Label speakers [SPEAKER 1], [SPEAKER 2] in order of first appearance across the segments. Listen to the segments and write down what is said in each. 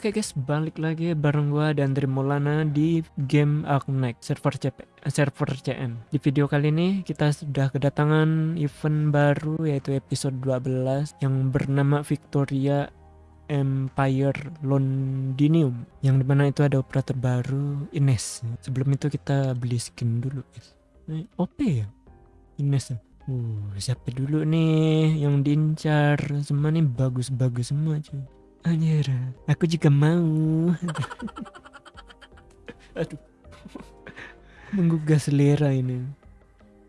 [SPEAKER 1] Oke guys, balik lagi bareng gua dan Andri Maulana di game Arknight server CP, server CN. Di video kali ini kita sudah kedatangan event baru yaitu episode 12 yang bernama Victoria Empire Londinium yang di mana itu ada operator baru Ines. Sebelum itu kita beli skin dulu guys. Ini OP ya? Ines? Uh, siapa dulu nih yang diincar? Semua nih bagus-bagus semua cuy. Anjir, aku juga mau. Aduh. Menggugah selera ini.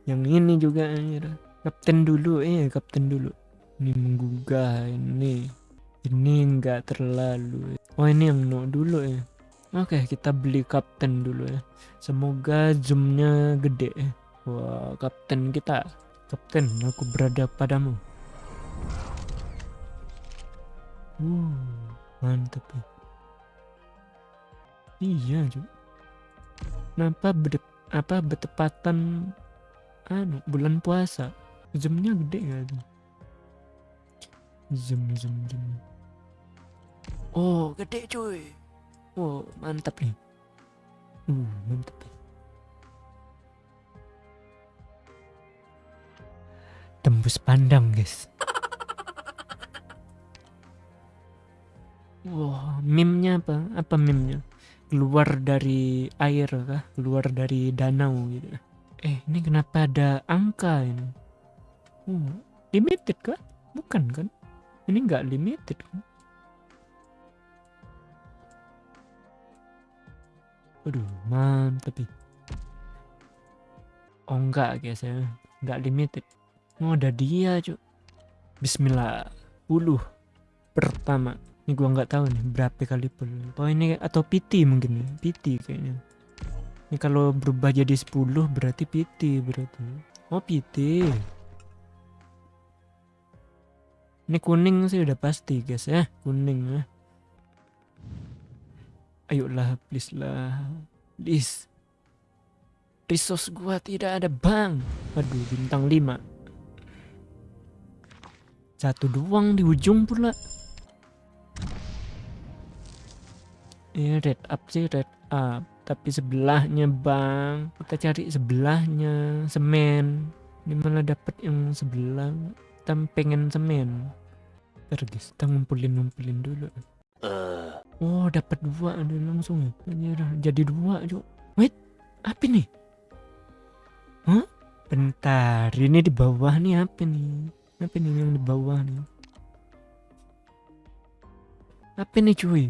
[SPEAKER 1] Yang ini juga anjir. Kapten dulu, eh kapten dulu. Ini menggugah ini. Ini enggak terlalu. Oh ini yang no dulu ya. Oke, kita beli kapten dulu ya. Semoga zoomnya gede ya. Wah, kapten kita Kapten, aku berada padamu. Uh, mantap ya. Iya, juga. Kenapa berde apa bertepatan anu bulan puasa? Zoomnya gede gak tuh? Zoom, zoom, zoom. Oh, gede cuy. Oh, mantap nih. Uh, mantap. Ya. tembus pandang guys Wah, wow, meme-nya apa? Apa meme-nya? Keluar dari air kah? Keluar dari danau gitu. Eh, ini kenapa ada angka ini? Oh, limited kah? Bukan kan? Ini nggak limited kan? Aduh, mantap. Oh enggak guys ya, nggak limited. Oh, ada dia, Cuk. Bismillah. Puluh pertama. Ini gua nggak tahu nih berapa kali pul. Oh, ini atau PT mungkin ya. PT kayaknya. Ini kalau berubah jadi 10 berarti PT berarti. Oh, PT. Ini kuning sih udah pasti, guys ya. Kuning ya. Ayolah, please lah. Please. Resource gua tidak ada, Bang. Aduh, bintang 5. Satu doang di ujung pula. Ini red up sih red up. Tapi sebelahnya bang. Kita cari sebelahnya. Semen. Ini malah dapet yang sebelah. Kita pengen semen. Ntar guys, kita ngumpulin-ngumpulin dulu. Uh. Oh, dapat dua ada langsung ya. Jadi dua, Cuk. Wait, apa nih? Hah? Bentar, ini di bawah nih apa nih? Apa nih yang di bawah nih? Apa nih cuy?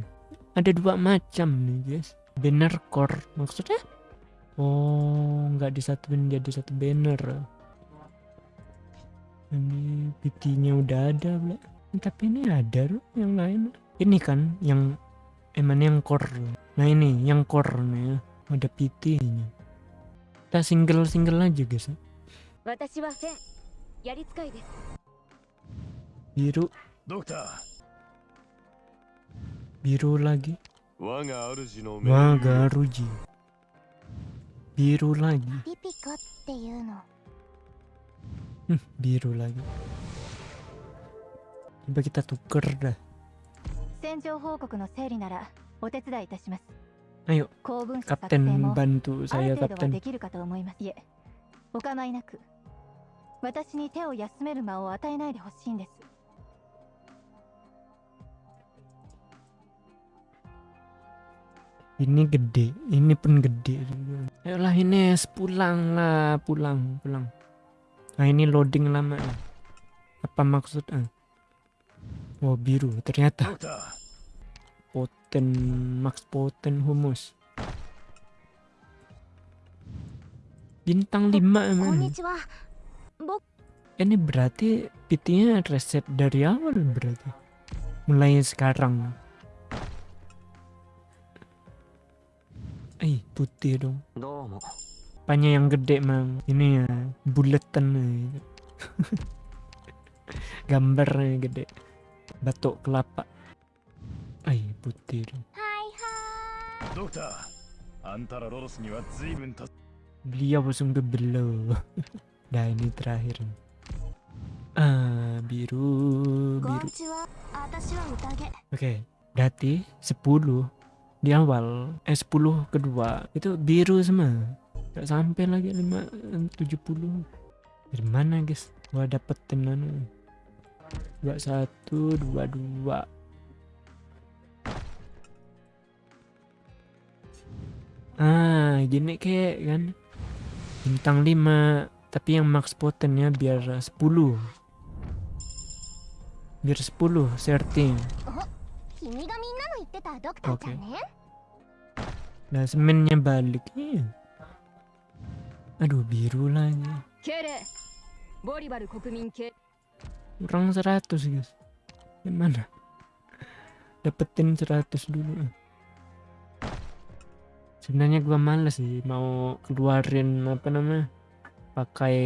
[SPEAKER 1] ada dua macam nih guys. Banner core maksudnya? Oh nggak disatuin jadi satu banner. Ini PT-nya udah ada bla tapi ini ada loh yang lain. Ini kan yang emang yang core. Nah ini yang core nih ada PT nya kita single single aja guys ya. biru. Dokter biru biru lagi waga ruji biru lagi hmm, biru lagi coba kita tuker dah ayo kapten bantu saya kapten お構いなく私に手を休める間を与えないでほしいんです Ini gede ini pun gede. Ayolah ini pulang lah pulang pulang. Nah ini loading lama apa maksudnya oh biru ternyata. Poten max poten humus. Bintang 5 emang ini berarti PT-nya reset dari awal berarti? Mulai sekarang Eh, putih dong. Apanya yang gede, Mang? Ini ya, buletan gitu. Gambarnya gede. Batuk kelapa. Eh, putih dong. Hai, hai. Dokter, antara lolos ni wa zuibun Beliau sungguh belo. Dah ini terakhir. Ah, biru, biru. Oke, okay. berarti 10 di awal eh 10 kedua itu biru semua. Gak sampai lagi 5 70 dari mana guys? Gua dapetin satu dua dua. Ah gini kayak kan? Bintang 5 tapi yang max potennya biar 10 biar 10 setting Okay. semennya balik. Iya. Aduh biru lagi. Kurang 100 guys. Gimana? Dapetin 100 dulu. Sebenarnya gua malas sih mau keluarin apa namanya? Pakai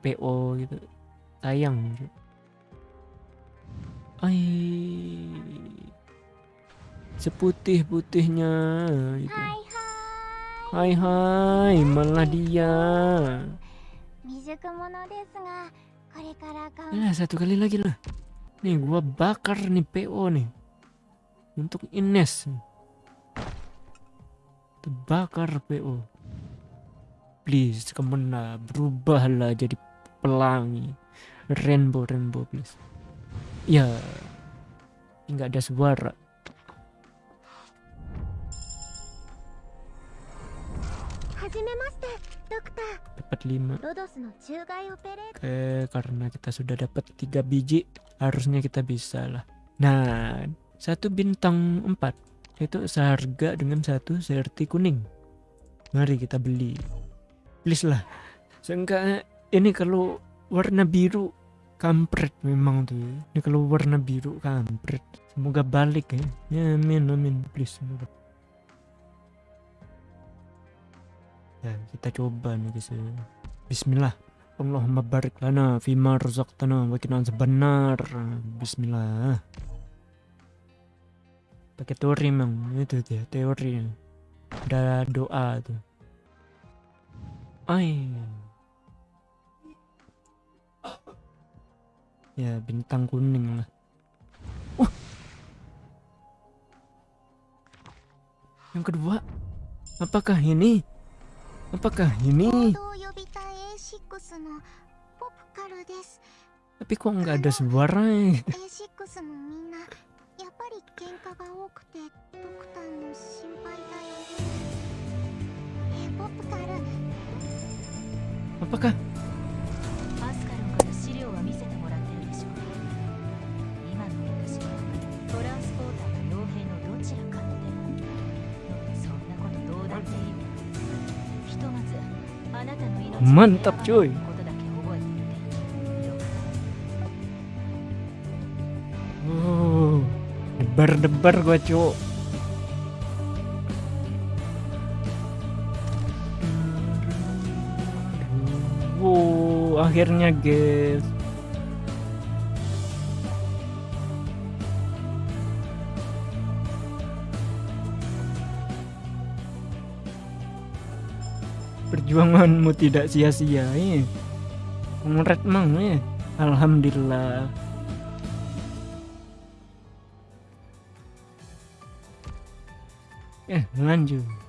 [SPEAKER 1] PO gitu. Sayang. ayy seputih-putihnya itu.
[SPEAKER 2] Hai hai.
[SPEAKER 1] Hai hai, malah dia. Nah, satu kali lagi lah. Nih gua bakar nih PO nih. Untuk Ines. Terbakar PO. Please, ke mana berubahlah jadi pelangi. Rainbow, rainbow please. Ya. Yeah. Enggak ada suara. dapat 5 oke karena kita sudah dapat 3 biji harusnya kita bisa lah. Nah satu bintang 4 itu seharga dengan satu serti kuning. Mari kita beli. Please lah. Seenggaknya ini kalau warna biru kampret memang tuh ya. ini kalau warna biru kampret. Semoga balik ya. Amin amin. Please semoga Ya, kita coba nih guys. ya. Bismillah. Allahumma barik lana fima razaqtana wa qina sebenar. Bismillah. Pakai teori memang itu dia teori. Ada doa tuh. Ay. Ya bintang kuning lah. Yang kedua, apakah ini? Apakah ini? Tapi kok nggak ada
[SPEAKER 2] suara? Ya?
[SPEAKER 1] Apakah Mantap cuy. Oh, Deber-deber gue cuy akhirnya guys. Perjuanganmu tidak sia-sia ya. Kongret mang ya. Alhamdulillah. Eh, lanjut.